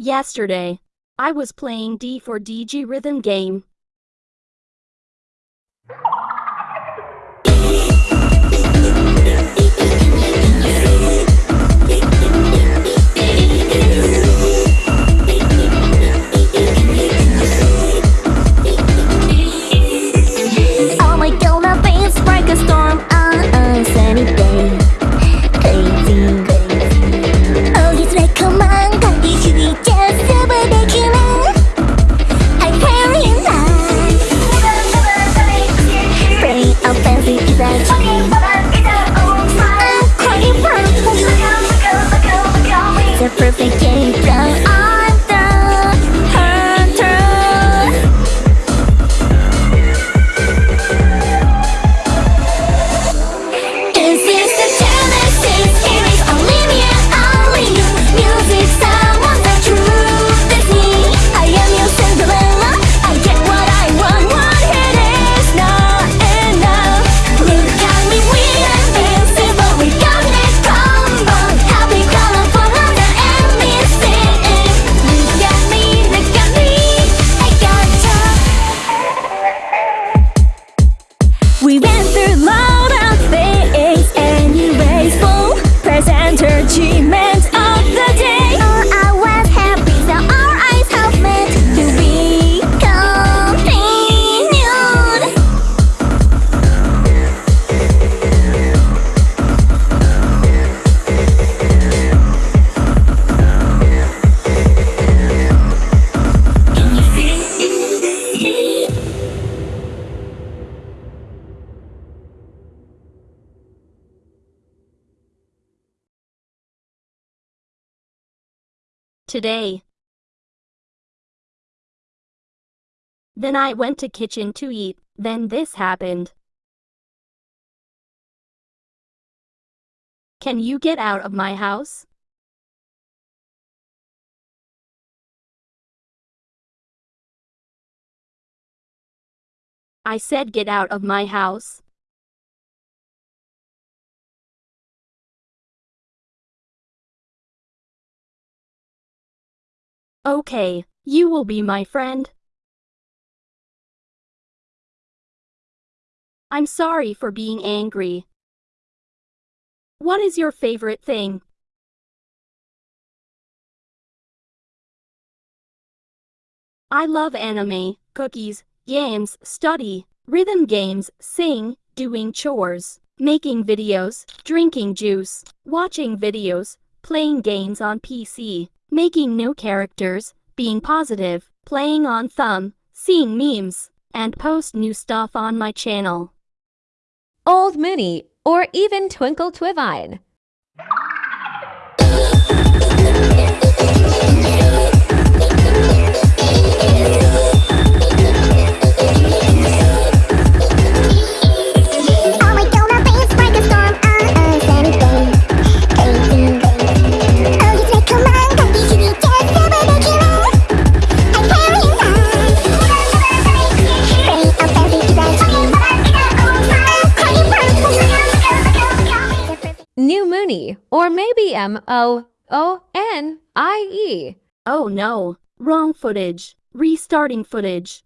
Yesterday, I was playing D4DJ rhythm game. Today. Then I went to kitchen to eat, then this happened. Can you get out of my house? I said get out of my house. Okay, you will be my friend. I'm sorry for being angry. What is your favorite thing? I love anime, cookies, games, study, rhythm games, sing, doing chores, making videos, drinking juice, watching videos, playing games on PC, making new characters, being positive, playing on thumb, seeing memes, and post new stuff on my channel. Old Mooney, or even Twinkle Twivine. New Mooney, or maybe M O O N I E. Oh no, wrong footage. Restarting footage.